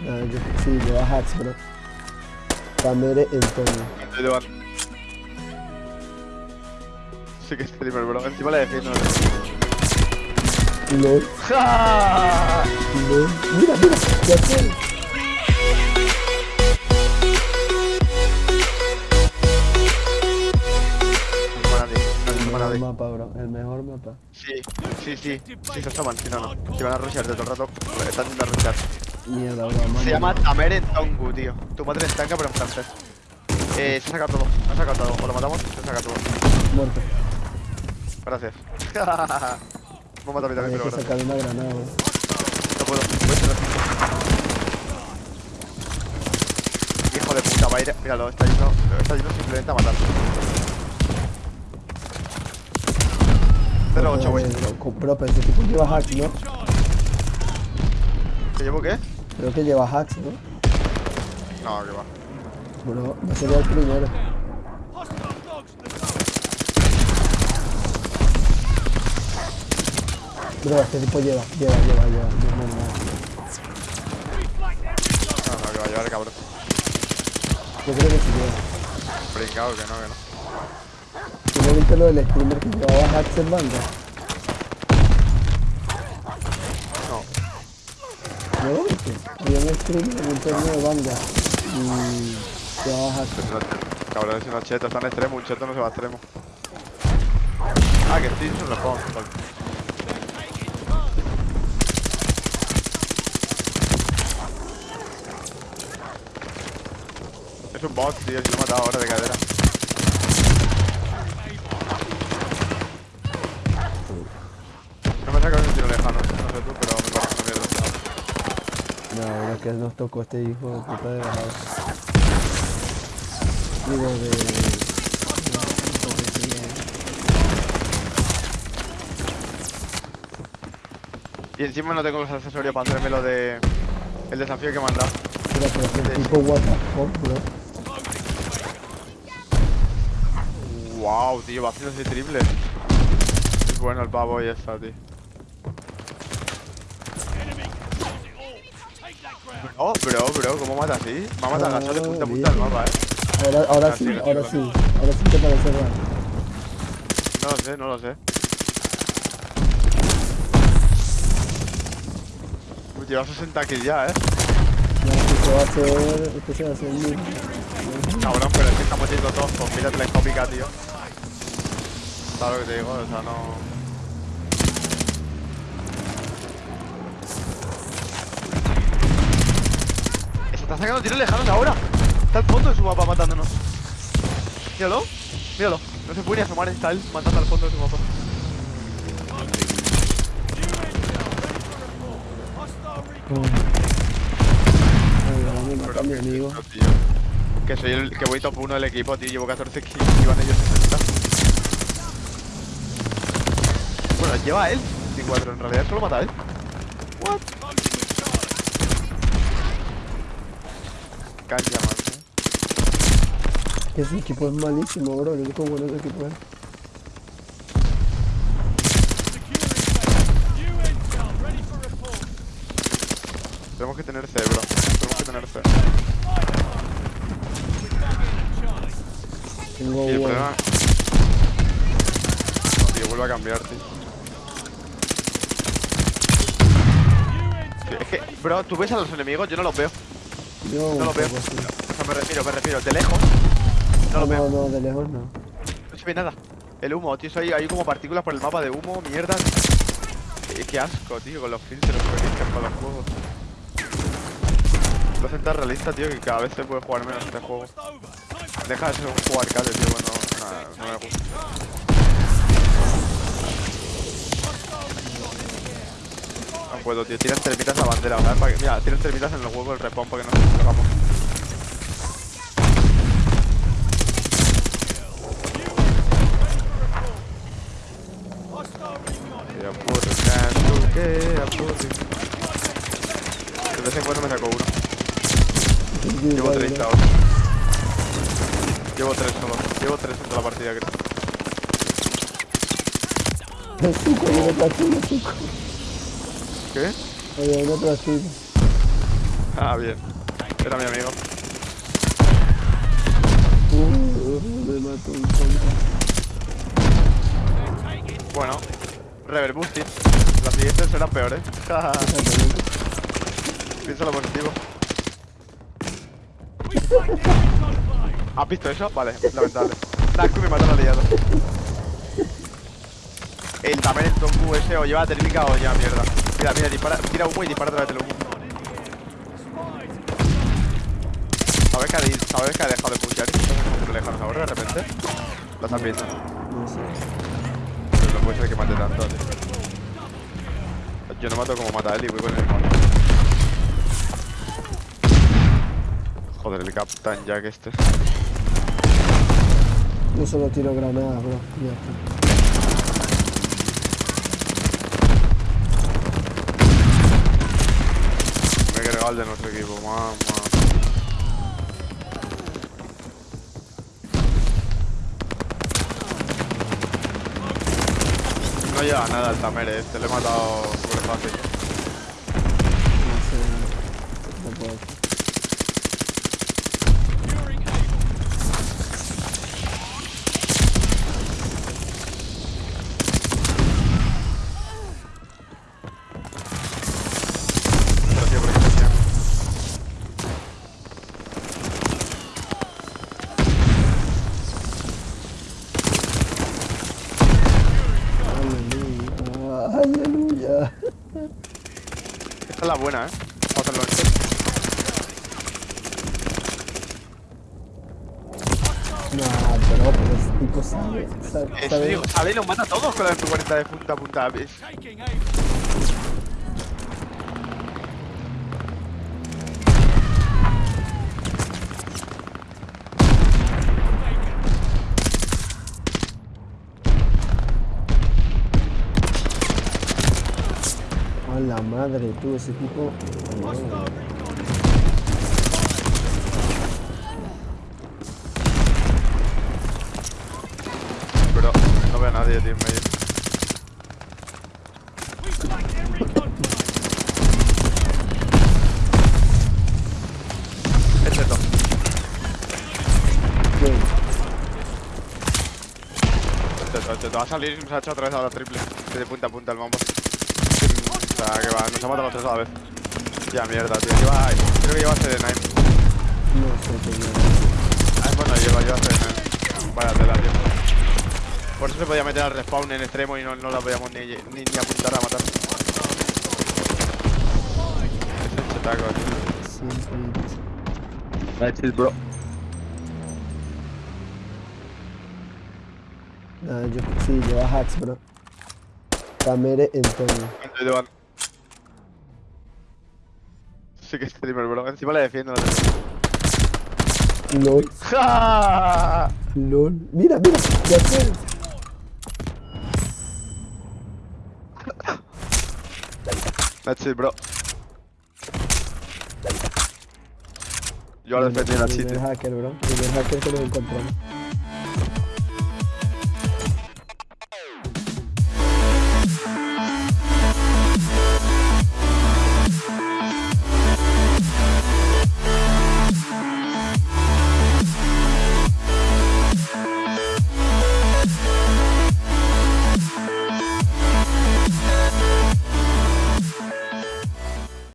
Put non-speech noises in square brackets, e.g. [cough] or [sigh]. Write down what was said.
No, yo, sí, lleva hacks, bro. Camere Antonio. Bar. Sí que es streamer, bro. Encima le defiendo. LOL, ¡Ja! LOL. Mira, mira, ya. No. No El me mejor mapa, bro. El mejor mapa. Sí, sí, sí. Sí, se asoman. Si no, no. Si van a rushear de todo el rato, están yendo a rushear. Mierda, bro. mano. Se llama Tamere Tongu, tío. Tu madre es tanca, pero en francés. Eh, se ha sacado todo. Se ha sacado todo. O lo matamos, se saca todo. Muerto. Gracias. Me ha matado a mí también, pero que gracias. sacar una granada, bro. No puedo. Voy a Hijo de puta, va a ir. Míralo, está yendo, está yendo simplemente a matar. 0-8, güey. Eh, bro, Bro, pero ese tipo lleva hacks, ¿no? ¿Te llevo qué? Creo que lleva hacks, ¿no? No, que va. Bro, no sería el primero. Bro, este tipo lleva, lleva, lleva, lleva. No, no, que va a llevar el cabrón. Yo creo que sí lleva. Brincado, que no, que no. ¿Tú no viste lo del streamer que llevaba hacks en banda? No. ¿No? Había un streamer en un torneo de banda y cheta. Cabrón, es una cheta, está en extremo, un cheto no se va a extremo. Ah, que sí, es un respawn. Es un bot, tío, si lo he matado ahora de cadera. No me saca un tiro lejano, no sé tú, pero me parece una mierda. No, la verdad es que nos tocó este hijo de puta de bajada. Digo, de... Y encima no tengo los accesorios para hacerme lo de... El desafío que me han dado. Pero es el tipo what the fuck, bro. Wow, tío, va haciendo ese triple. Es bueno el pavo y esa, tío. Bro, bro, bro, ¿cómo mata así? Me ha matado agachado de punta a punta del mapa, eh. Ahora, ahora Ah, sí, ahora sí, ahora sí te parece raro. No lo sé, no lo sé. Uy, lleva 60 kills ya, eh. Ya, este va a ser, este se va a hacer mil. Cabrón, pero es que estamos yendo todos con mira telescópica, tío. ¿Sabes lo que te digo? O sea, no... está sacando tiros lejanos ahora. Está al fondo de su mapa matándonos. Míralo, míralo. No se puede ni asomar, está él matando al fondo de su mapa. Que soy el que voy top 1 del equipo, tío. Llevo 14 kills y van ellos 60. Bueno, lleva él 24. En realidad solo mata a él. What? Cancha, man. ¿eh? Ese equipo es malísimo, bro. El único bueno de ese equipo es. Tenemos que tener C, bro. Tenemos que tener C. Tengo Y el bueno. problema. No, tío, vuelve a cambiar, tío. Tío, Es que, bro, tú ves a los enemigos, yo no los veo. Yo No lo veo. O sea, me refiero, me refiero, de lejos. No lo No, veo. no, de lejos no. No se ve nada. El humo, tío, eso hay, hay como partículas por el mapa de humo, mierda. Eh, qué asco, tío, con los filtros que con los juegos. Lo hacen tan realista, tío, que cada vez se puede jugar menos este juego. Deja de ser un juego arcade, tío, nada, no me gusta. No puedo, tío, tiran termitas a bandera, ¿sabes? Para que- mira, tiran termitas en el huevo del respawn para que no nos hagamos. De vez en cuando me saco uno. Llevo 30 ahora. Llevo 3 solo. Llevo 3 en toda la partida, creo. El suco, hay uno tras tuyo, suco. ¿Qué? Oye, hay tras tuyo. Ah, bien. Era mi amigo. Uh, me mató un tonto. Bueno, Rever. Las siguientes serán peores. [laughs] Piensa lo positivo. ¿Has visto eso? Vale, lamentable. Naku me mató la liado. El también Tonku ese o lleva térmica o lleva mierda. Mira, mira, dispara, tira humo y dispara a través del humo. ¿Sabes que ha, ¿Sabes que ha dejado de pushear? Estás lejanos ahora de repente. Viendo. No sé. Pero no puede ser que mate tanto, tío. Yo no mato como mata él y voy con el mismo. Joder, el Captain Jack este. Yo solo tiro granadas, bro. Ya está. El de nuestro equipo, mamá. No lleva nada el Tamere, este le he matado súper fácil. No sé. No puedo. Pero tío, por extensión. Aleluya. Aleluya. Esta es la buena, eh. No, pero, ese tipo sabe. Sabe. Es, sabe- digo, sale y nos mata a todos con la MP40 de punta a punta. ¿ves? Madre, tú, ese tipo. Pero no veo a nadie, tío, en medio. Es esto. Bien. Te, te, te va a salir y nos ha hecho otra vez a la triple. De punta a punta el mambo. O sea, que va, nos ha matado los tres a la vez. Ya, mierda, tío. Lleva, creo que lleva CD9. No sé qué mierda. Ah, bueno, lleva, lleva CD9. Vaya tela, tío. Por eso se podía meter al respawn en extremo y no, no la podíamos ni, ni, ni apuntar a matar. Ese chetaco, tío. That's it, bro. Nada, yo sí, lleva hacks, bro. Camere en todo. ¿Cuánto llevan? Sí que es streamer, bro. Encima le defiendo. la LOL, ¡Ja! LOL. Mira, mira, ya sé. That's it, bro. Yo ahora defendí la Primer hacker, bro. Primer hacker que encontramos.